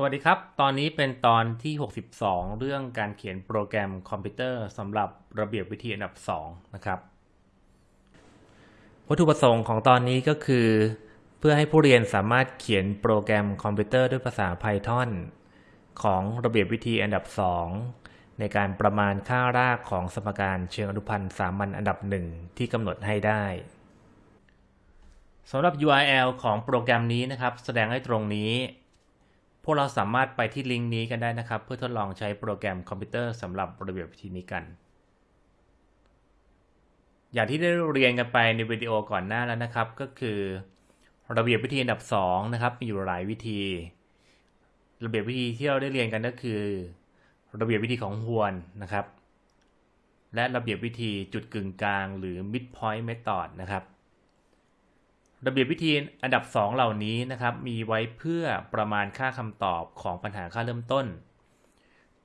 สวัสดีครับ ตอนนี้เป็นตอนที่ 62 เรื่องการเขียนโปรแกรมคอมพิวเตอร์สำหรับระเบียบวิธีอันดับ 2 นะครับ วัตถุประสงค์ของตอนนี้ก็คือ เพื่อให้ผู้เรียนสามารถเขียนโปรแกรมคอมพิวเตอร์ด้วยภาษา Python ของระเบียบวิธีอันดับ 2 ในการประมาณค่ารากของสมการเชิงอนุพันธ์สามัญอันดับ 1 ที่กำหนดให้ได้สำหรับ URL ของโปรแกรมนี้นะครับ แสดงให้ตรงนี้ พวกเราสามารถไปที่ลิงก์นี้กันได้นะครับ เพื่อทดลองใช้โปรแกรมคอมพิวเตอร์สำหรับระเบียบวิธีนี้กัน อย่างที่ได้เรียนกันไปในวิดีโอก่อนหน้าแล้วนะครับ ก็คือ ระเบียบวิธีอันดับ2นะครับมีอยู่หลายวิธี ระเบียบวิธีที่เราได้เรียนกันก็คือ ระเบียบวิธีของฮวนนะครับ และระเบียบวิธีจุดกึ่งกลางหรือ midpoint method นะครับ ระเบียบวิธีอันดับ 2 เหล่านี้นะครับ มีไว้เพื่อประมาณค่าคำตอบของปัญหาค่าเริ่มต้น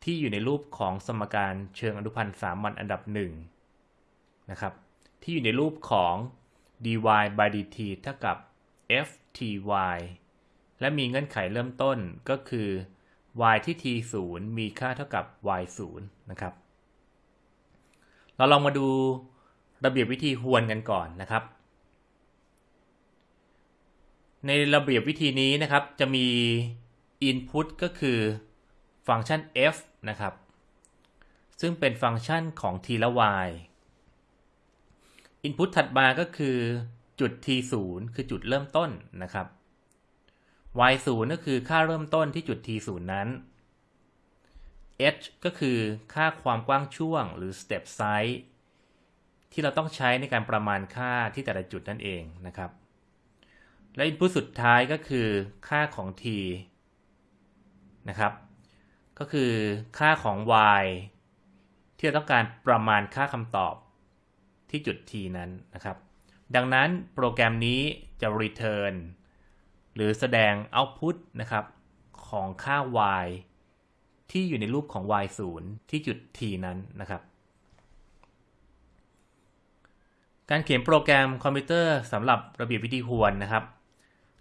ที่อยู่ในรูปของสมการเชิงอนุพันธ์สามัญอันดับ1นะครับที่อยู่ในรูปของ dy by dt เท่ากับ fty และมีเงื่อนไขเริ่มต้นก็คือ y ที่ t 0มีค่าเท่ากับ y 0นะครับ เราลองมาดูระเบียบวิธีฮวนกันก่อนนะครับ ในระเบียบวิธีนี้นะครับ จะมี input ก็คือฟังก์ชัน f นะครับ ซึ่งเป็นฟังก์ชันของ t และ y input ถัดมาก็คือจุด t 0คือจุดเริ่มต้นนะครับ y 0ก็คือค่าเริ่มต้นที่จุด t 0นั้น h ก็คือค่าความกว้างช่วงหรือ step size ที่เราต้องใช้ในการประมาณค่าที่แต่ละจุดนั่นเองนะครับ และ input สุดท้ายก็คือค่าของ t นะครับ ก็คือค่าของ y ที่เราต้องการประมาณค่าคำตอบที่จุด t นั้นนะครับ ดังนั้นโปรแกรมนี้จะ return หรือแสดง output นะครับของค่า y ที่อยู่ในรูปของ y 0ที่จุด t นั้นนะครับ การเขียนโปรแกรมคอมพิวเตอร์สำหรับระเบียบวิธีฮวนนะครับ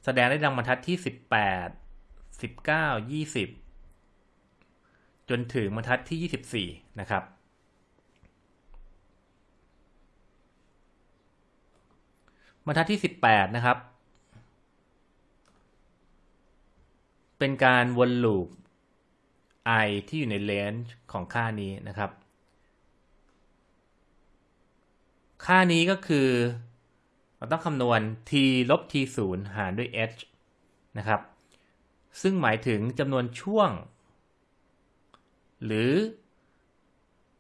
แสดงได้ดังบรรทัดที่18 19 20จนถึงบรรทัดที่24นะครับ บรรทัดที่18นะครับ เป็นการวนลูป i ที่อยู่ในเลนจ์ของค่านี้นะครับ ค่านี้ก็คือ เราต้องคำนวณ t ลบ t 0หารด้วย h นะครับ ซึ่งหมายถึงจำนวนช่วง หรือ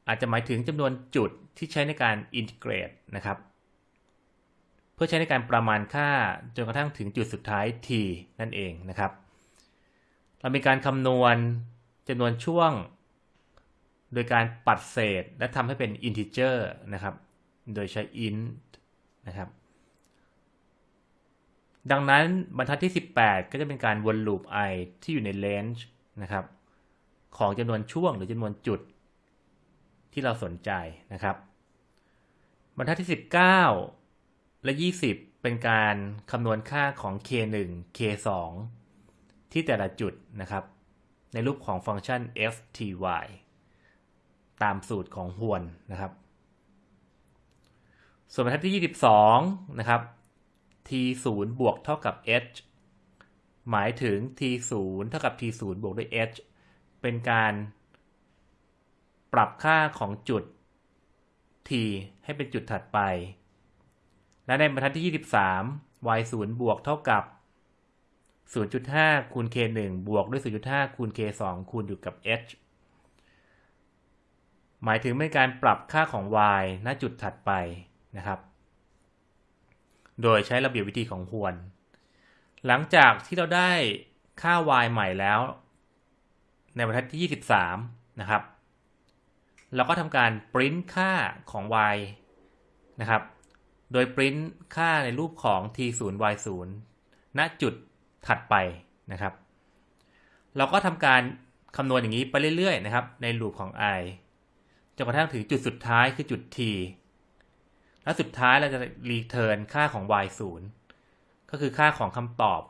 อาจจะหมายถึงจำนวนจุดที่ใช้ในการอินทิเกรตนะครับ เพื่อใช้ในการประมาณค่าจนกระทั่งถึงจุดสุดท้าย t นั่นเองนะครับ เรามีการคำนวณจำนวนช่วง โดยการปัดเศษและทำให้เป็น integer นะครับ โดยใช้ int นะครับ ดังนั้นบรรทัดที่ 18 ก็จะเป็นการวนลูป i ที่อยู่ใน range นะครับของจำนวนช่วงหรือจำนวนจุดที่เราสนใจนะครับ บรรทัดที่ 19 และ 20 เป็นการคำนวณค่าของ k1 k2 ที่แต่ละจุดนะครับ ในรูปของฟังก์ชัน fty ตามสูตรของฮวนนะครับ ส่วนบรรทัดที่ 22 นะครับ t 0 บวกเท่ากับ h หมายถึง t 0 เท่ากับ t 0 บวกด้วย h เป็นการปรับค่าของจุด t ให้เป็นจุดถัดไป และในบรรทัดที่ 23 y 0 บวกเท่ากับ 0.5 คูณ k 1 บวกด้วย 0.5 คูณ k 2 คูณอยู่กับ h หมายถึงเป็นการปรับค่าของ y ณจุดถัดไปนะครับ โดยใช้ระเบียบวิธีของฮวน หลังจากที่เราได้ค่า y ใหม่แล้ว ในบรรทัดที่ 23 นะครับ เราก็ทำการปริ้นค่าของ y นะครับ โดยปริ้นค่าในรูปของ t 0 y 0ณจุดถัดไปนะครับ เราก็ทำการคำนวณอย่างนี้ไปเรื่อยๆนะครับ ในลูปของ i จนกระทั่งถึงจุดสุดท้ายคือจุด t และสุดท้ายเราจะรีเทิร์นค่าของ y 0ก็คือค่าของคำตอบ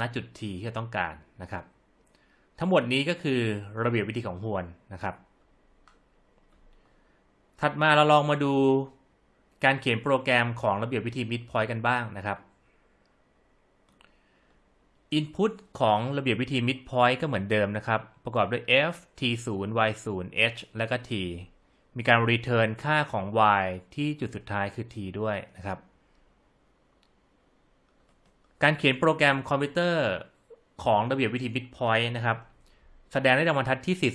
ณจุด t ที่เราต้องการนะครับ ทั้งหมดนี้ก็คือระเบียบวิธีของฮวนนะครับ ถัดมาเราลองมาดูการเขียนโปรแกรมของระเบียบวิธี midpoint กันบ้างนะครับ Input ของระเบียบวิธี midpoint ก็เหมือนเดิมนะครับ ประกอบด้วย f t 0 y 0 h และก็ t มีการ return ค่าของ y ที่จุดสุดท้ายคือ t ด้วยนะครับ การเขียนโปรแกรมคอมพิวเตอร์ของระเบียบวิธี midpoint นะครับ แสดงได้ในบรรทัดที่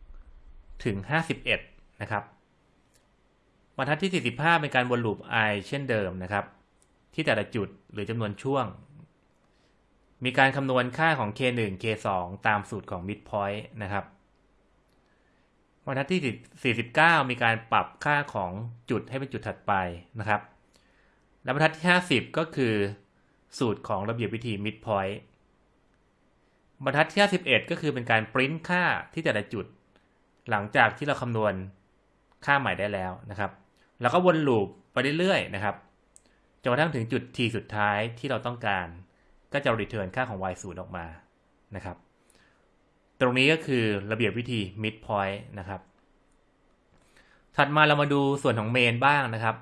45 ถึง 51 นะครับ บรรทัดที่ 45 เป็นการวนลูป i เช่นเดิมนะครับ ที่แต่ละจุดหรือจำนวนช่วง มีการคำนวณค่าของ k1 k2 ตามสูตรของ midpoint นะครับ บรรทัดที่ 49 มีการปรับค่าของจุดให้เป็นจุดถัดไปนะครับ และบรรทัดที่ 50 ก็คือ สูตรของระเบียบวิธี midpoint บรรทัดที่ 51 ก็คือเป็นการปริ้นค่าที่แต่ละจุด หลังจากที่เราคำนวณค่าใหม่ได้แล้วนะครับ แล้วก็วนลูปไปเรื่อยๆนะครับจนกระทั่งถึงจุด t สุดท้ายที่เราต้องการ ก็จะ return ค่าของ y 0ออกมานะครับ ตรงนี้ก็คือระเบียบวิธี midpoint นะครับ ถัดมาเรามาดูส่วนของ main บ้างนะครับ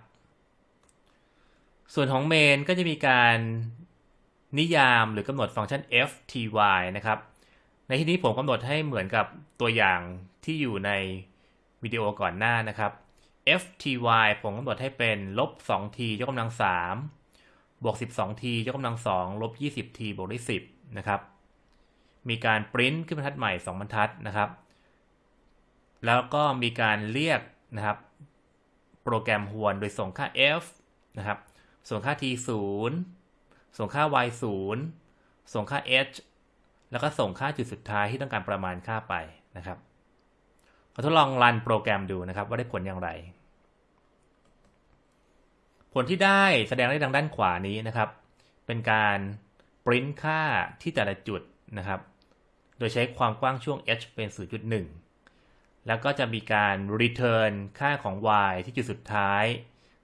ส่วนของ main ก็จะมีการนิยามหรือกำหนดฟังก์ชัน f t y นะครับ ในที่นี้ผมกำหนดให้เหมือนกับตัวอย่างที่อยู่ในวิดีโอก่อนหน้านะครับ f t y ผมกำหนดให้เป็นลบ 2t ยกกำลัง 3 บวก 12t ยกกำลัง 2 ลบ 20t บวกด้วย 10 นะครับ มีการปริ้นขึ้นบรรทัดใหม่ 2 บรรทัดนะครับ แล้วก็มีการเรียกนะครับ โปรแกรมฮวนโดยส่งค่า f นะครับ ส่งค่า t 0ส่งค่า y 0ส่งค่า h แล้วก็ส่งค่าจุดสุดท้ายที่ต้องการประมาณค่าไปนะครับเราทดลองรันโปรแกรมดูนะครับ ว่าได้ผลอย่างไร ผลที่ได้แสดงได้ดังด้านขวานี้นะครับ เป็นการปริ้นค่าที่แต่ละจุดนะครับ ดยใช้ความกว้างช่วง h เป็น 0.1 แล้วก็จะมีการ return ค่าของ y ที่จุดสุดท้าย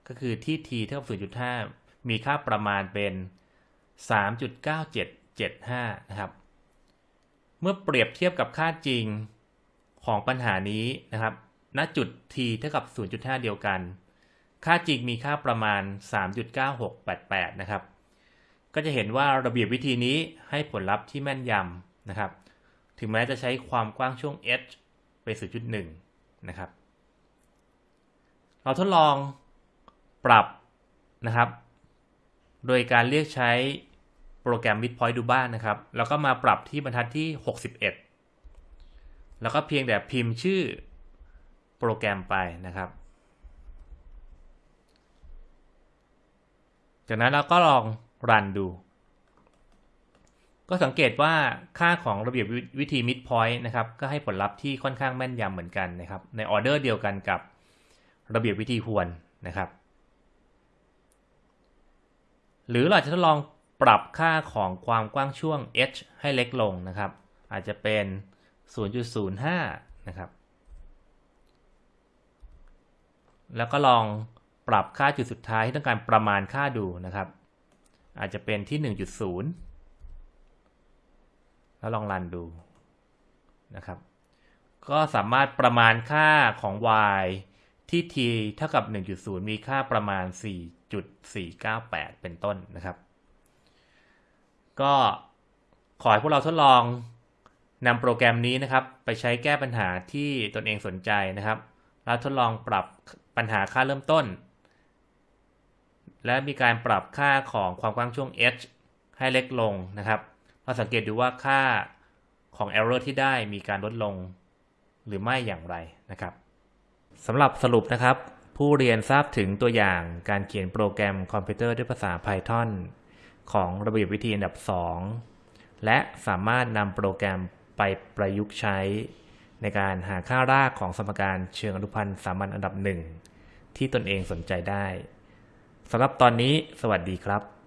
ก็คือที่ t เท่ากับ 0.5 มีค่าประมาณเป็น 3.9775 นะครับ เมื่อเปรียบเทียบกับค่าจริงของปัญหานี้นะครับ ณ จุด t เท่ากับ 0.5 เดียวกัน ค่าจริงมีค่าประมาณ 3.9688 นะครับ ก็จะเห็นว่าระเบียบวิธีนี้ให้ผลลัพธ์ที่แม่นยำนะครับ ถึงแม้จะใช้ความกว้างช่วง h เป็น 0.1 นะครับ เราทดลองปรับนะครับ โดยการเรียกใช้โปรแกรม midpoint ดูบ้านนะครับ แล้วก็มาปรับที่บรรทัดที่ 61 แล้วก็เพียงแต่พิมพ์ชื่อโปรแกรมไปนะครับ จากนั้นเราก็ลองรันดู ก็สังเกตว่าค่าของระเบียบวิธี midpoint นะครับ ก็ให้ผลลัพธ์ที่ค่อนข้างแม่นยำเหมือนกันนะครับ ในออเดอร์เดียวกันกับระเบียบวิธีฮวนนะครับ หรือเราจะทดลองปรับค่าของความกว้างช่วง h ให้เล็กลงนะครับ อาจจะเป็น 0.05 นะครับ แล้วก็ลองปรับค่าจุดสุดท้ายที่ต้องการประมาณค่าดูนะครับ อาจจะเป็นที่ 1.0 แล้วลองรันดูนะครับ ก็สามารถประมาณค่าของ y ที่ t เท่ากับ 1.0 มีค่าประมาณ 4.498 เป็นต้นนะครับ ก็ขอให้พวกเราทดลองนำโปรแกรมนี้นะครับ ไปใช้แก้ปัญหาที่ตนเองสนใจนะครับ แล้วทดลองปรับปัญหาค่าเริ่มต้น และมีการปรับค่าของความกว้างช่วง h ให้เล็กลงนะครับ ราสังเกตดูว่าค่าของ error ที่ได้มีการลดลงหรือไม่อย่างไรนะครับสำหรับสรุปนะครับ ผู้เรียนทราบถึงตัวอย่างการเขียนโปรแกรมคอมพิวเตอร์ด้วยภาษา Python ของระเบียบวิธีอันดับ 2 และสามารถนำโปรแกรมไปประยุกต์ใช้ ในการหาค่ารากของสมการเชิงอนุพันธ์สามัญอันดับหนึ่งที่ตนเองสนใจได้สำหรับตอนนี้สวัสดีครับ